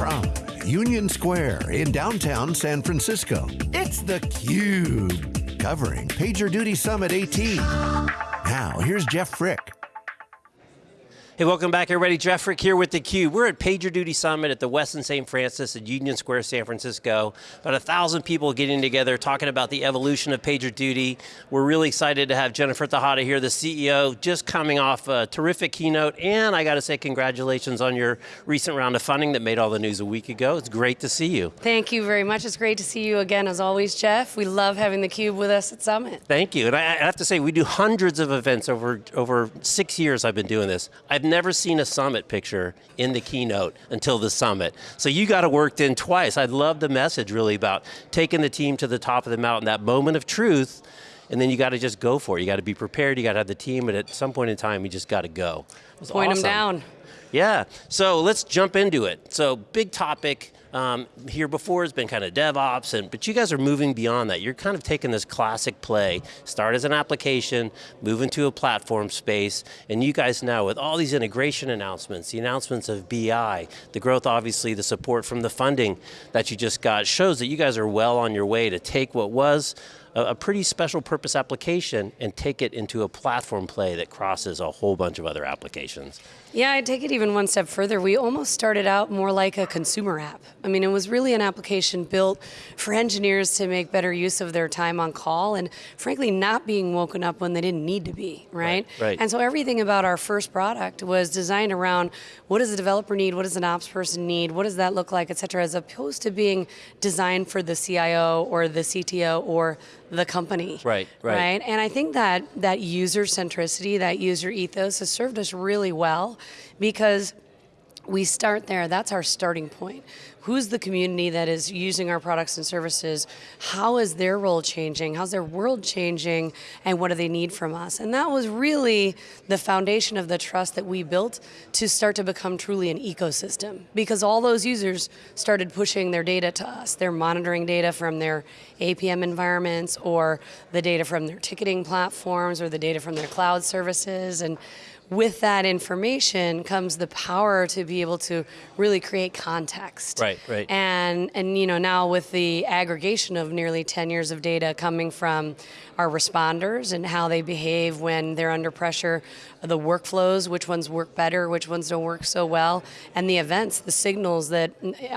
From Union Square in downtown San Francisco, it's theCUBE, covering PagerDuty Summit 18. Now, here's Jeff Frick. Hey, welcome back everybody. Jeff Frick here with theCUBE. We're at PagerDuty Summit at the Westin St. Francis at Union Square, San Francisco. About a thousand people getting together talking about the evolution of PagerDuty. We're really excited to have Jennifer Tejada here, the CEO, just coming off a terrific keynote, and I got to say congratulations on your recent round of funding that made all the news a week ago. It's great to see you. Thank you very much. It's great to see you again as always, Jeff. We love having theCUBE with us at Summit. Thank you, and I, have to say, we do hundreds of events over, over six years I've been doing this. I've never seen a summit picture in the keynote until the summit. So you got it worked in twice. I love the message really about taking the team to the top of the mountain, that moment of truth, and then you got to just go for it. You got to be prepared, you got to have the team, and at some point in time, you just got to go. Point awesome. them down. Yeah, so let's jump into it. So big topic, um, here before has been kind of DevOps, and but you guys are moving beyond that. You're kind of taking this classic play, start as an application, move into a platform space, and you guys now with all these integration announcements, the announcements of BI, the growth obviously, the support from the funding that you just got, shows that you guys are well on your way to take what was a, a pretty special purpose application and take it into a platform play that crosses a whole bunch of other applications. Yeah, I'd take it even one step further. We almost started out more like a consumer app. I mean, it was really an application built for engineers to make better use of their time on call and frankly not being woken up when they didn't need to be, right? Right. right. And so everything about our first product was designed around what does a developer need, what does an ops person need, what does that look like, et cetera, as opposed to being designed for the CIO or the CTO or the company. Right, right. Right, and I think that that user centricity, that user ethos has served us really well because we start there, that's our starting point. Who's the community that is using our products and services? How is their role changing? How's their world changing? And what do they need from us? And that was really the foundation of the trust that we built to start to become truly an ecosystem. Because all those users started pushing their data to us. They're monitoring data from their APM environments or the data from their ticketing platforms or the data from their cloud services. And with that information comes the power to be able to really create context. Right, right. And, and you know, now with the aggregation of nearly 10 years of data coming from our responders and how they behave when they're under pressure, the workflows, which ones work better, which ones don't work so well, and the events, the signals that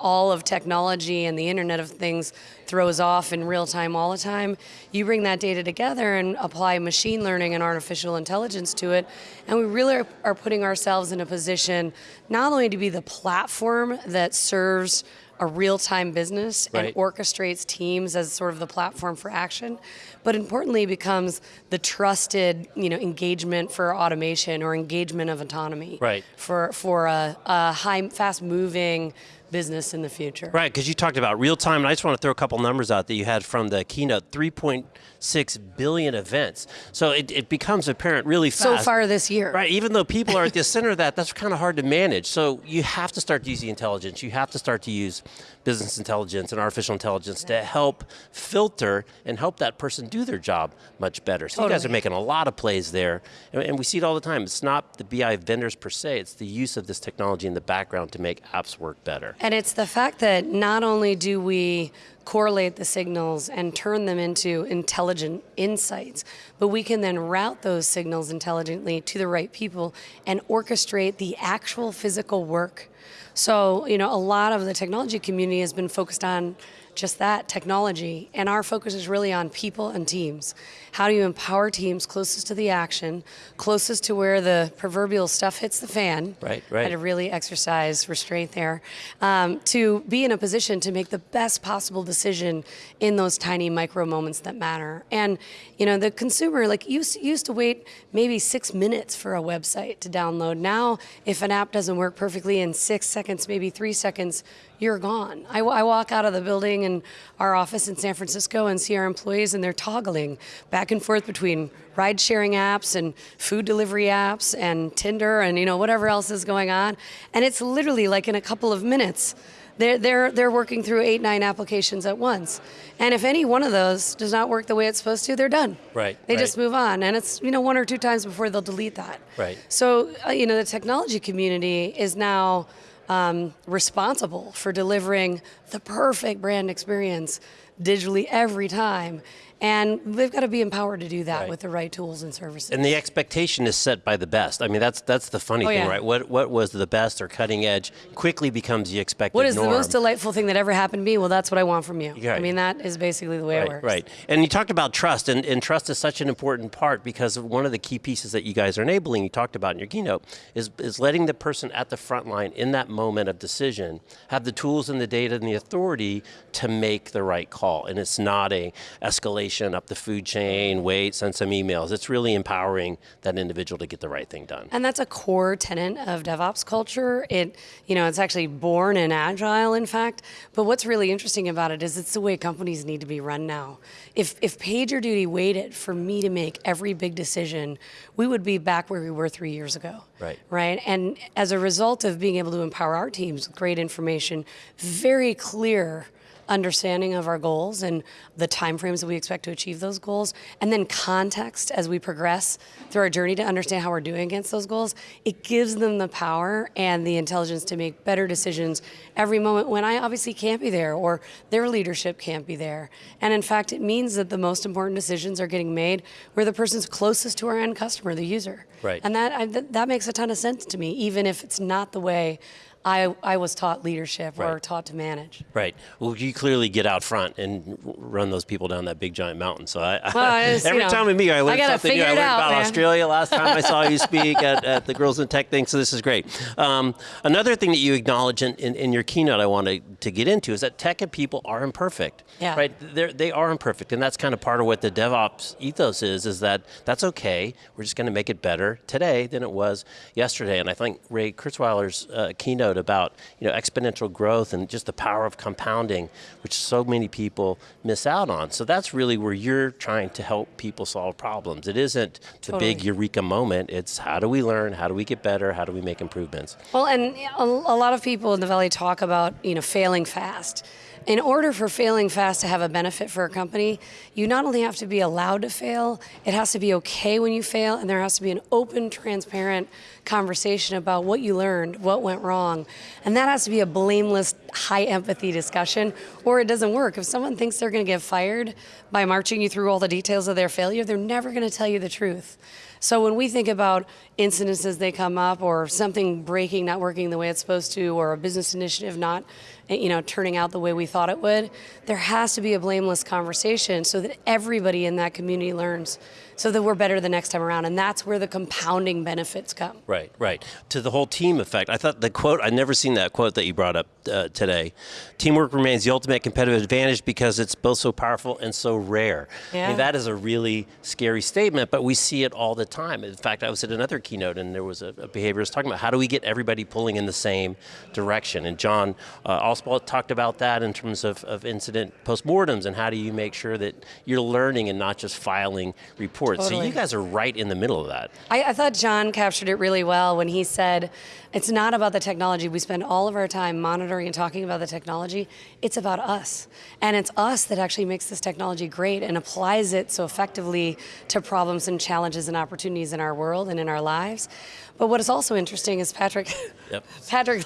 all of technology and the Internet of Things throws off in real time all the time. You bring that data together and apply machine learning and artificial intelligence to it, and we really are, putting ourselves in a position not only to be the platform that serves a real-time business right. and orchestrates teams as sort of the platform for action, but importantly becomes the trusted you know, engagement for automation or engagement of autonomy right. for, for a, a high, fast-moving business in the future. Right, because you talked about real time, and I just want to throw a couple numbers out that you had from the keynote, 3.6 billion events. So it, it, becomes apparent really fast. So far this year. Right, even though people are at the center of that, that's kind of hard to manage. So you have to start using intelligence. You have to start to use business intelligence and artificial intelligence to help filter and help that person do their job much better. So totally. you guys are making a lot of plays there, and, and we see it all the time. It's not the BI vendors per se, it's the use of this technology in the background to make apps work better. And it's the fact that not only do we correlate the signals and turn them into intelligent insights, but we can then route those signals intelligently to the right people and orchestrate the actual physical work. So, you know, a lot of the technology community has been focused on just that, technology. And our focus is really on people and teams. How do you empower teams closest to the action, closest to where the proverbial stuff hits the fan? Right, right. Had to really exercise restraint there. Um, to be in a position to make the best possible decision in those tiny micro moments that matter. And you know, the consumer, like used, used to wait maybe six minutes for a website to download. Now, if an app doesn't work perfectly in six seconds, maybe three seconds, you're gone. I, I walk out of the building in our office in San Francisco and see our employees and they're toggling back and forth between ride sharing apps and food delivery apps and Tinder and you know whatever else is going on. And it's literally like in a couple of minutes, they're, they're, they're working through eight, nine applications at once. And if any one of those does not work the way it's supposed to, they're done. Right. They right. just move on. And it's you know one or two times before they'll delete that. Right. So uh, you know the technology community is now um, responsible for delivering the perfect brand experience digitally every time. And they've got to be empowered to do that Right. with the right tools and services. And the expectation is set by the best. I mean, that's that's the funny Oh, thing, yeah. right? What what was the best or cutting edge quickly becomes the expected what is norm. the most delightful thing that ever happened to me? Well, that's what I want from you. Right. I mean, that is basically the way it works. right. And you talked about trust, and, and trust is such an important part because one of the key pieces that you guys are enabling, you talked about in your keynote, is, is letting the person at the front line in that moment of decision have the tools and the data and the authority to make the right call. And it's not a escalation up the food chain, wait, send some emails. It's really empowering that individual to get the right thing done. And that's a core tenet of DevOps culture. It, you know, it's actually born in Agile, in fact. But what's really interesting about it is it's the way companies need to be run now. If if PagerDuty waited for me to make every big decision, we would be back where we were three years ago. Right. Right. And as a result of being able to empower our teams with great information, very clear understanding of our goals and the timeframes that we expect to achieve those goals, and then context as we progress through our journey to understand how we're doing against those goals, it gives them the power and the intelligence to make better decisions every moment when I obviously can't be there or their leadership can't be there. And in fact, it means that the most important decisions are getting made where the person's closest to our end customer, the user. Right. And that I, that, that makes a ton of sense to me, even if it's not the way I, I was taught leadership or Right. taught to manage. Right. Well, you clearly get out front and run those people down that big giant mountain. So I, Well, it's, you every know, time we meet, I learn I something new. I learned out, about man. Australia last time I saw you speak at, at the Girls in Tech thing. So this is great. Um, another thing that you acknowledge in, in, in your keynote, I wanted to get into is that tech and people are imperfect. Yeah. Right. They're, they are imperfect, and that's kind of part of what the DevOps ethos is. Is that that's okay. We're just going to make it better today than it was yesterday. And I think Ray Kurzweil's uh, keynote about you know exponential growth and just the power of compounding, which so many people miss out on. So that's really where you're trying to help people solve problems. It isn't the big eureka moment. It's how do we learn? How do we get better? How do we make improvements? Well, and a, a lot of people in the Valley talk about, you know, failing fast. In order for failing fast to have a benefit for a company, you not only have to be allowed to fail, it has to be okay when you fail, and there has to be an open, transparent conversation about what you learned, what went wrong. And that has to be a blameless, high empathy discussion, or it doesn't work. If someone thinks they're going to get fired by marching you through all the details of their failure, they're never going to tell you the truth. So when we think about incidences they come up or something breaking, not working the way it's supposed to, or a business initiative not you know, turning out the way we thought it would, there has to be a blameless conversation so that everybody in that community learns so that we're better the next time around. And that's where the compounding benefits come. Right, right. To the whole team effect. I thought the quote, I'd never seen that quote that you brought up uh, today. Teamwork remains the ultimate competitive advantage because it's both so powerful and so rare. I mean, that is a really scary statement, but we see it all the time. In fact, I was at another keynote and there was a, a behaviorist talking about how do we get everybody pulling in the same direction. And John uh, talked about that in terms of, of incident postmortems and how do you make sure that you're learning and not just filing reports. So you guys are right in the middle of that. I, I thought John captured it really well when he said, it's not about the technology. We spend all of our time monitoring and talking about the technology. It's about us. And it's us that actually makes this technology great and applies it so effectively to problems and challenges and opportunities in our world and in our lives. But what is also interesting is Patrick, Yep. Patrick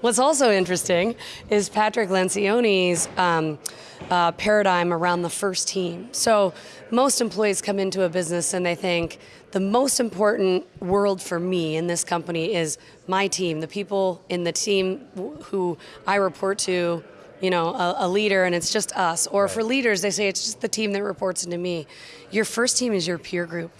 what's also interesting is Patrick Lencioni's um, uh, paradigm around the first team. So most employees come into a business and they think the most important world for me in this company is my team, the people in the team who I report to, you know, a, a leader, and it's just us. Or for leaders, they say it's just the team that reports into me. Your first team is your peer group.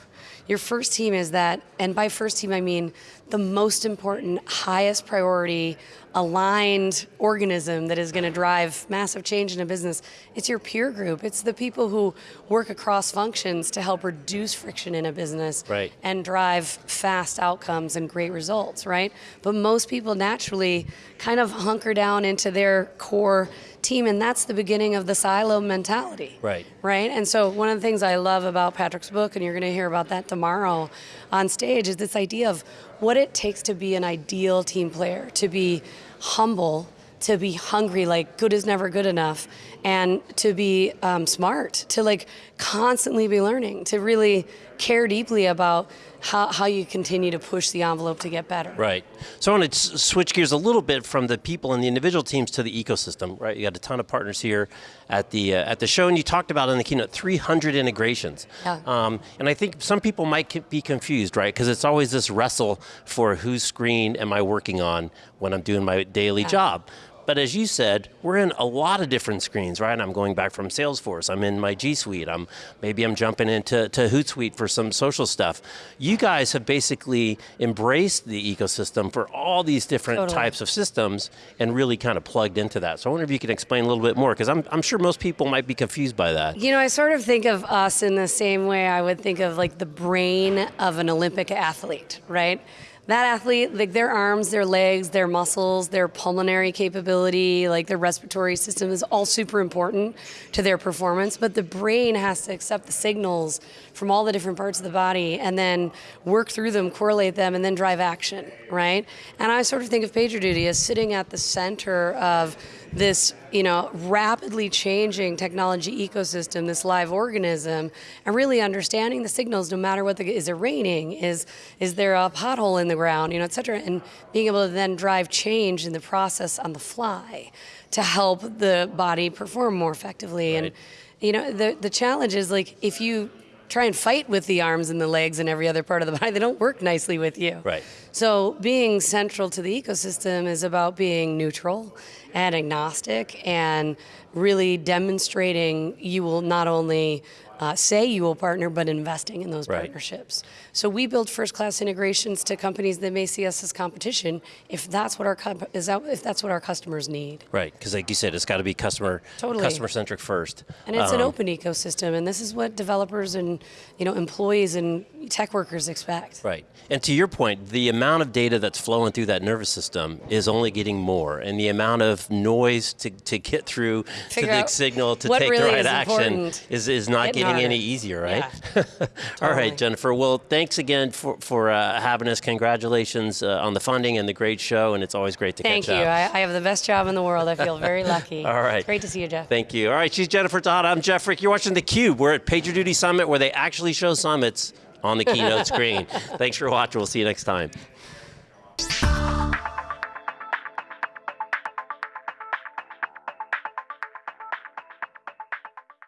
Your first team is that, and by first team I mean the most important, highest priority, aligned organism that is going to drive massive change in a business. It's your peer group. It's the people who work across functions to help reduce friction in a business Right. and drive fast outcomes and great results, right? But most people naturally kind of hunker down into their core team, and that's the beginning of the silo mentality Right. right? And so one of the things I love about Patrick's book, and you're going to hear about that tomorrow on stage, is this idea of what it takes to be an ideal team player, to be humble, to be hungry, like good is never good enough, and to be um, smart, to like constantly be learning, to really care deeply about how, how you continue to push the envelope to get better. Right. So I want to switch gears a little bit from the people and the individual teams to the ecosystem. Right. You got a ton of partners here at the uh, at the show, and you talked about in the keynote 300 integrations. Yeah. Um, and I think some people might be confused, right? Because it's always this wrestle for whose screen am I working on when I'm doing my daily job. But as you said, we're in a lot of different screens, right? I'm going back from Salesforce. I'm in my G Suite. I'm maybe I'm jumping into to Hootsuite for some social stuff. You guys have basically embraced the ecosystem for all these different Totally. types of systems and really kind of plugged into that. So I wonder if you can explain a little bit more because I'm, I'm sure most people might be confused by that. You know, I sort of think of us in the same way I would think of like the brain of an Olympic athlete, right? That athlete, like their arms, their legs, their muscles, their pulmonary capability, like their respiratory system is all super important to their performance. But the brain has to accept the signals from all the different parts of the body and then work through them, correlate them, and then drive action, right? And I sort of think of PagerDuty as sitting at the center of this you know rapidly changing technology ecosystem this live organism and really understanding the signals no matter what the is it raining is is there a pothole in the ground you know et cetera and being able to then drive change in the process on the fly to help the body perform more effectively. And you know the the challenge is like if you try and fight with the arms and the legs and every other part of the body they don't work nicely with you Right. so being central to the ecosystem is about being neutral and agnostic and really demonstrating you will not only uh, say you will partner, but investing in those Right. partnerships. So we build first-class integrations to companies that may see us as competition if that's what our is that, if that's what our customers need. Right, because like you said, it's got to be customer Totally. customer centric first. And it's an Um, open ecosystem, and this is what developers and you know employees and tech workers expect. Right. And to your point, the amount of data that's flowing through that nervous system is only getting more. And the amount of noise to, to get through to the signal to take really the right is action important. is, is not Getting getting any easier, right? Yeah. All right, Jennifer. Well, thanks again for, for uh, having us. Congratulations uh, on the funding and the great show. And it's always great to Thank catch you. up. I, I have the best job in the world. I feel very lucky. All right. It's great to see you, Jeff. Thank you. All right, she's Jennifer Tejada. I'm Jeff Frick. You're watching theCUBE. We're at PagerDuty Summit where they actually show summits on the keynote screen. Thanks for watching. We'll see you next time.